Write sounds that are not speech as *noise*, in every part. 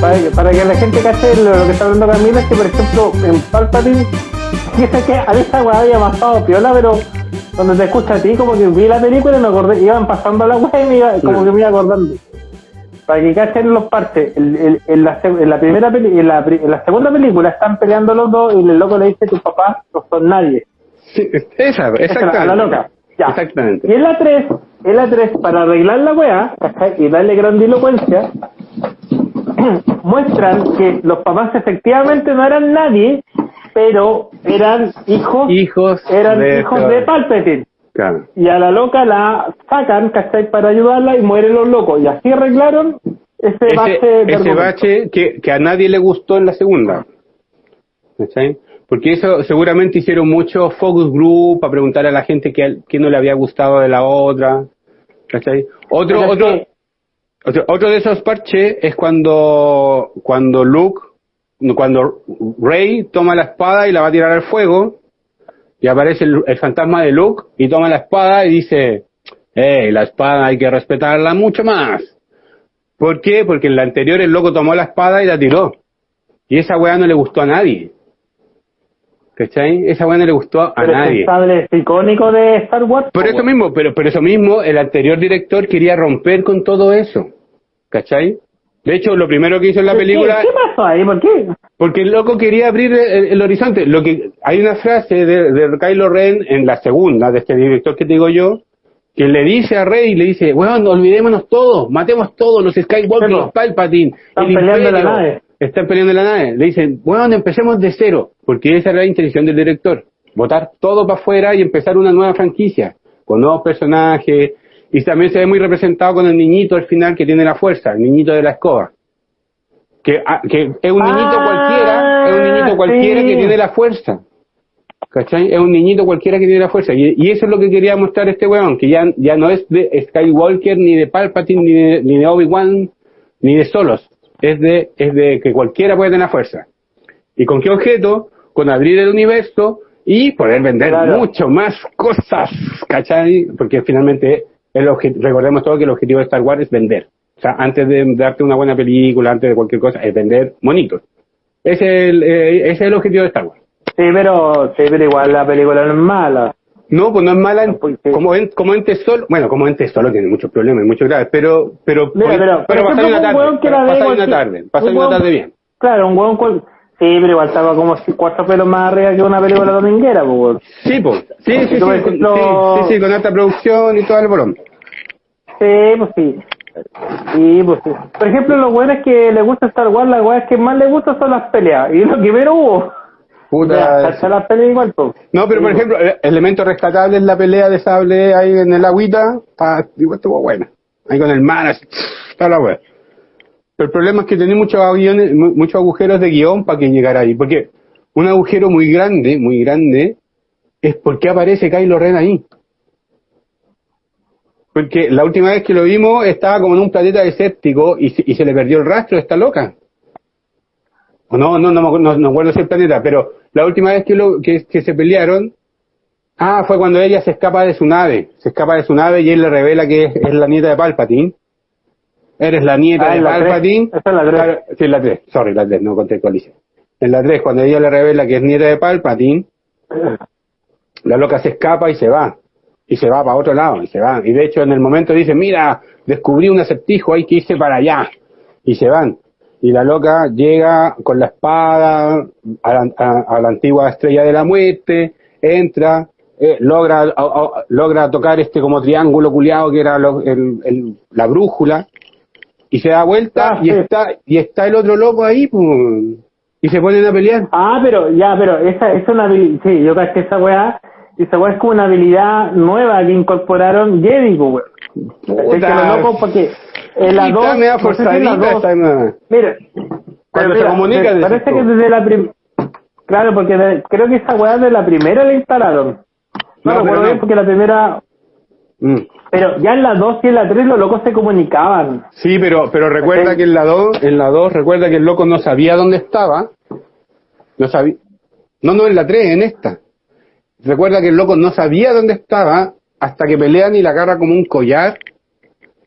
Para que, para que la gente cache lo, lo que está hablando Camila es que, por ejemplo, en Palpatine, fíjate que a esta weá había pasado piola, pero cuando te escucha a ti, como que vi la película y me acordé, iban pasando la weá y me iba, como que me iba acordando. Para que cachen los partes, el, el, en, la, seg- en la primera peli- en la, pri- en la segunda película están peleando los dos y el loco le dice tus papás no son nadie. Sí, esa, Esa, exactamente. a la loca. Ya. Exactamente. Y en la 3, en la 3, para arreglar la weá, y darle grandilocuencia, *clears throat* muestran que los papás efectivamente no eran nadie, pero eran hijos, Hijos eran de- hijos de Palpatine. Claro. Y a la loca la sacan, ¿cachai? Para ayudarla y mueren los locos. Y así arreglaron ese, bache ese, de ese bache que, que a nadie le gustó en la segunda. ¿Cachai? Porque eso seguramente hicieron mucho focus group para preguntar a la gente qué, qué no le había gustado de la otra. ¿Cachai? Otro, otro, otro, otro de esos parches es cuando, cuando Luke, cuando Rey toma la espada y la va a tirar al fuego, y aparece el, el fantasma de Luke y toma la espada y dice, eh, la espada hay que respetarla mucho más. ¿Por qué? Porque en la anterior el loco tomó la espada y la tiró. Y esa weá no le gustó a nadie. ¿Cachai? Esa weá no le gustó a Pero nadie. es icónico de Star Wars. Por po, eso mismo, pero por eso mismo, el anterior director quería romper con todo eso. ¿Cachai? De hecho, lo primero que hizo en la ¿Qué- película, ¿Qué pasó ahí? ¿Por qué? porque el loco quería abrir el, el horizonte. Lo que hay una frase de, de Kylo Ren en la segunda, de este director que te digo yo, que le dice a Rey, le dice, weón, olvidémonos todos, matemos todos los Skywalker, los Palpatine, Están el peleando en la Imperio, nave. Están peleando la nave. Le dicen, weón, empecemos de cero, porque esa era la intención del director, botar todo para afuera y empezar una nueva franquicia, con nuevos personajes, y también se ve muy representado con el niñito al final que tiene la fuerza, el niñito de la escoba. Que, ah, que es un niñito Ah, cualquiera, es un niñito cualquiera sí. que tiene la fuerza. ¿Cachai? Es un niñito cualquiera que tiene la fuerza. Y, y eso es lo que quería mostrar este weón, que ya, ya no es de Skywalker, ni de Palpatine, ni de, ni de Obi-Wan, ni de Solos. Es de, es de que cualquiera puede tener fuerza. ¿Y con qué objeto? Con abrir el universo y poder vender Claro. mucho más cosas, ¿cachai? Porque finalmente, el recordemos todo que el objetivo de Star Wars es vender. O sea, antes de darte una buena película, antes de cualquier cosa, es vender monitos. Ese es el, eh, ese es el objetivo de Star Wars. Sí, pero, sí, pero igual la película no es mala. No, pues no es mala en- Porque- como, en, como ente solo. Bueno, como ente solo tiene muchos problemas, muchos graves, pero, pero, Mira, pero, pero pasar una un tarde, ve pasar una tarde, pasar un una tarde bien. Claro, un hueón cual... Sí, pero igual estaba como cuatro pelos más arriba que una película dominguera, pues. Sí, pues, sí, sí, sí, con, sí, con alta producción y todo el bolón. Sí, pues sí. Sí, pues sí. Por ejemplo, los weones que les gusta Star Wars, las weas que más les gustan son las peleas. Y lo que menos hubo. Puta, Hasta las peleas igual, pues. No, pero por ejemplo, el elemento rescatable es la pelea de sable ahí en el agüita, igual estuvo buena. Ahí con el mar, así, está la wea. Pero el problema es que tenía muchos aviones, mu- muchos agujeros de guion para que llegara ahí. Porque un agujero muy grande, muy grande, es porque aparece Kylo Ren ahí. Porque la última vez que lo vimos estaba como en un planeta desértico y se, y se le perdió el rastro, está loca. O no, no, no, no, no acuerdo el planeta, pero la última vez que, lo, que, que se pelearon, ah, fue cuando ella se escapa de su nave, se escapa de su nave y él le revela que es, es la nieta de Palpatine. Eres la nieta Ah, de la. Palpatine. Esa es la tres. Claro, sí, en la 3, sorry, la 3, no conté hice. En la 3, cuando ella le revela que es nieta de Palpatine, la loca se escapa y se va. Y se va para otro lado, y se va. Y de hecho en el momento dice, mira, descubrí un acertijo, hay que irse para allá. Y se van. Y la loca llega con la espada a la, a- a la antigua estrella de la muerte, entra, eh, logra, a- logra tocar este como triángulo culiado que era lo- el- el- la brújula, y se da vuelta Ah, y sí. está, y está el otro loco ahí, pues, y se ponen a pelear. Ah, pero, ya, pero esa es una habilidad, sí, yo caché esa weá, esa weá es como una habilidad nueva que incorporaron Jedi, pues, weón. Porque en la Y 2, está media no sé si la forzadita, dos- está media- Mira, Cuando pero se mira, comunica, decís parece que desde la prim claro, porque de- creo que esa weá de la primera la instalaron. No, No, pero bien porque la primera, Mm. pero ya en la 2 y en la 3 los locos se comunicaban. Sí, pero, pero recuerda que en la 2, en la 2, recuerda que el loco no sabía dónde estaba. No sabía. No, no, en la 3, en esta. Recuerda que el loco no sabía dónde estaba hasta que pelean y la agarra como un collar.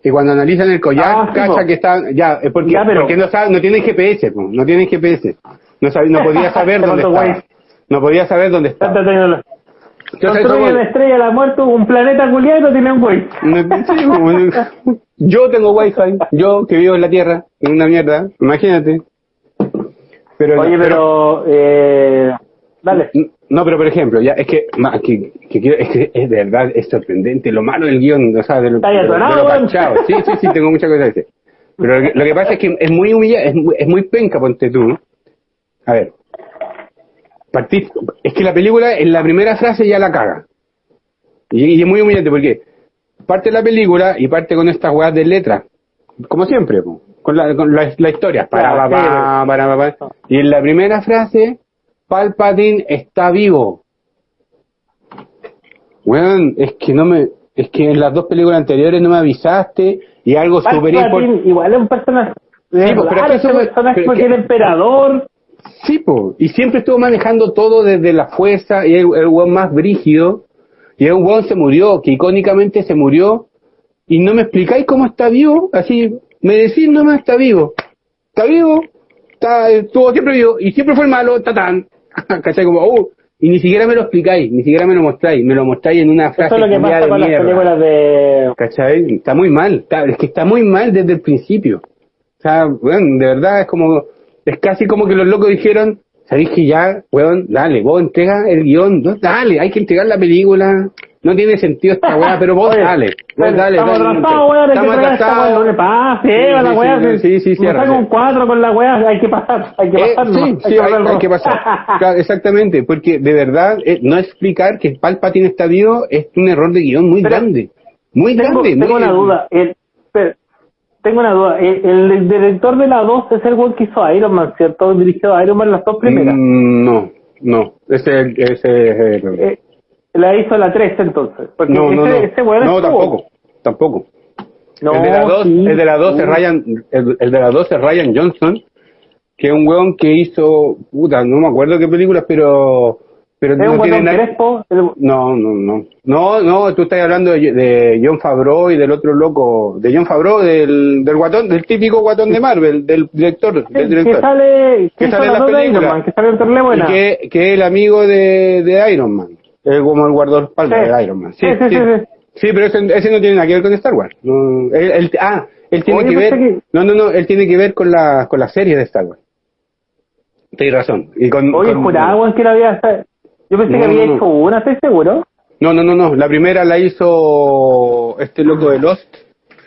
Y cuando analizan el collar, Ah, cacha que está, ya, es porque, Ya, pero- porque no sabe, no tienen GPS, po, no tienen GPS. No, sabe- no podía *laughs* saber dónde guay. No podía saber dónde tecnología. Entonces, Construye una estrella de la muerte, un planeta culiado y no tiene un. No, sí, *laughs* yo tengo wifi, yo que vivo en la tierra, en una mierda, imagínate. Pero, Oye, pero, eh, dale. no, pero por ejemplo, ya es que, ma- que, que quiero- es que es de verdad, es sorprendente lo malo del guion, o sea, de lo, de de lo. Sí, sí, sí, tengo muchas cosas que decir. Pero lo que, lo que pasa es que es muy humillante, es, muy- es muy penca, ponte tú. A ver, es que la película en la primera frase ya la caga. Y, y es muy humillante porque parte la película y parte con estas weas de letras, como siempre, con la, con la, la historia. Para, para, pa, pa. Y en la primera frase, Palpatine está vivo. Weón, es que no me, es que en las dos películas anteriores no me avisaste y algo súper importante. Igual es un personaje. Sí, pero raro, es que ese eso- personaje porque que- el emperador. Sí, po. Y siempre estuvo manejando todo desde la fuerza y es el weón más brígido. Y el weón se murió, que icónicamente se murió. Y no me explicáis cómo está vivo. Así, me decís nomás está vivo. Está vivo, está, estuvo siempre vivo y siempre fue el malo, tatán. *laughs* ¿Cachai? Como, uh, y ni siquiera me lo explicáis, ni siquiera me lo mostráis. Me lo mostráis en una frase Eso es lo que pasa con las mierda. películas de. ¿Cachai? Está muy mal, está- es que está muy mal desde el principio. O sea, weón, de verdad es como, es casi como que los locos dijeron, sabéis que ya, weón, dale, vos entrega el guion, no, dale, hay que entregar la película, no tiene sentido esta weá, pero vos *laughs* Oye, dale, vos dale, Estamos dale, atrasados, weón, hay estamos atrasados. no le pase, Sí, la sí, weá. sí, sí, sí, nos cierra, saca un sí. cuatro con la weá, hay que pasar, hay que Eh, pasar. sí, ¿no? sí, hay, hablar hay que pasar. Claro, exactamente, porque de verdad, eh, no explicar que Palpatine está vivo es un error de guion muy Pero- grande. Muy tengo, grande. tengo muy- una duda. El, espera, tengo una duda. El, el director de la 2 es el weón que hizo Iron Man, ¿cierto? Dirigió a Iron Man las dos primeras. Mm, no, no, ese, ese, eh, Eh, la hizo la 3 entonces. Porque no, ese, no, ese no, tampoco, tampoco. No, el de la 2, sí, el de la 2 es sí. Ryan, el, el de la 2 es Ryan Johnson, que es un weón que hizo, puta, no me acuerdo qué películas, pero, pero Es no un tiene nada. el- No, no, no. No, no, tú estás hablando de, de John Favreau y del otro loco, de John Favreau, del, del guatón, del típico guatón de Marvel, del director, del que director. sale, Que sale en las películas. Man, que sale en. Y que, que es el amigo de, de Iron Man. Es como el guardaespaldas Sí. de Iron Man. Sí, Sí, sí, sí. pero ese, ese no tiene nada que ver con Star Wars. No, él, él- ah, él tiene Oye, que ver. pensé que- No, no, no, él tiene que ver con la, con la serie de Star Wars. Tienes razón. Y con, Oye, con- juraba que la había. Yo pensé No, que había no, hecho una, ¿estás seguro? No, no, no, no. La primera la hizo este loco de Lost,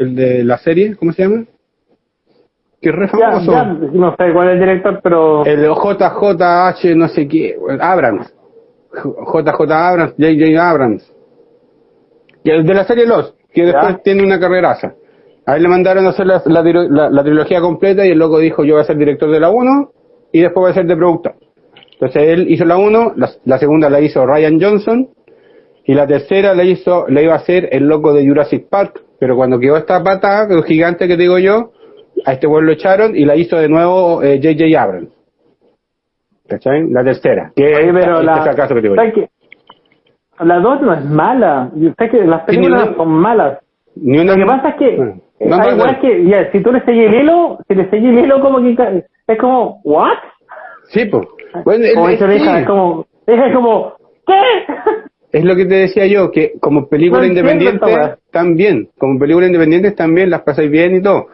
el de la serie, ¿cómo se llama? Que es re Ya, famoso. ya, no sé cuál es el director, pero. El JJH, no sé qué, Abrams. JJ Abrams, JJ Abrams. Y el de la serie Lost, que después Ya. tiene una carreraza. A él le mandaron a hacer la, la, la- la trilogía completa y el loco dijo, yo voy a ser director de la 1 y después voy a ser de productor. Entonces él hizo la 1, la, segunda la hizo Ryan Johnson y la tercera la hizo, la iba a hacer el loco de Jurassic Park, pero cuando quedó esta pata, el gigante que digo yo, a este pueblo lo echaron y la hizo de nuevo eh, J.J. Abrams. ¿Cachai? La tercera. Que es este la. fracaso que te 2 no es mala. Yo sé que las películas son malas. Ni una- Lo que pasa es que. Eh, no, no, no. weas que. Ya, si tú le seguís el hilo, si le seguís el hilo, como que. Es como. ¿What? Sí, pues. Bueno, como es, mi hija, es como. Es como. ¿Qué? es lo que te decía yo, que como película independiente también, como película independiente también las pasáis bien y todo.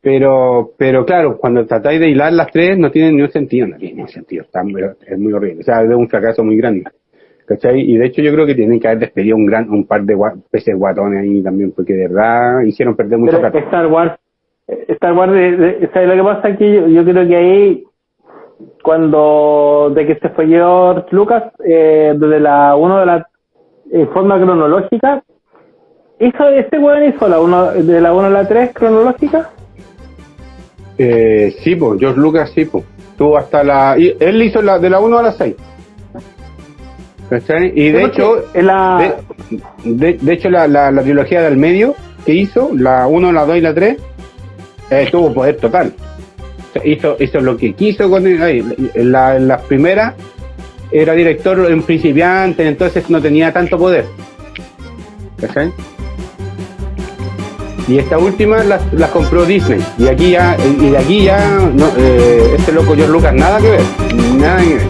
Pero, pero claro, cuando tratáis de hilar las tres no tienen ni un sentido, no tiene ni un sentido, está muy- es muy horrible, o sea, es un fracaso muy grande. ¿Cachai? Y de hecho yo creo que tienen que haber despedido un gran, un par de gua- peces guatones ahí también, porque de verdad hicieron perder mucho plata. Star Wars. eh, Star Wars. ¿sabes lo que pasa? Que yo, yo creo que ahí. Cuando. De que se fue George Lucas. Eh, desde la 1 de la. En forma cronológica. ¿Hizo este weón hizo la uno, de la 1 a la 3 cronológica? Eh, sí, pues, George Lucas sí, pues. Tuvo hasta la... y él hizo la, de la 1 a la 6. ¿Cachai? Y de hecho, la- de, de- de hecho la, la, la trilogía del medio que hizo, la 1, la 2 y la 3, eh, tuvo poder total. Hizo, hizo lo que quiso con ahí, la, las primeras era director en principiante, entonces no tenía tanto poder. ¿Cachai? Y esta última las, las compró Disney. Y aquí ya, y de aquí ya, eh, este loco George Lucas, nada que ver. Nada que ver.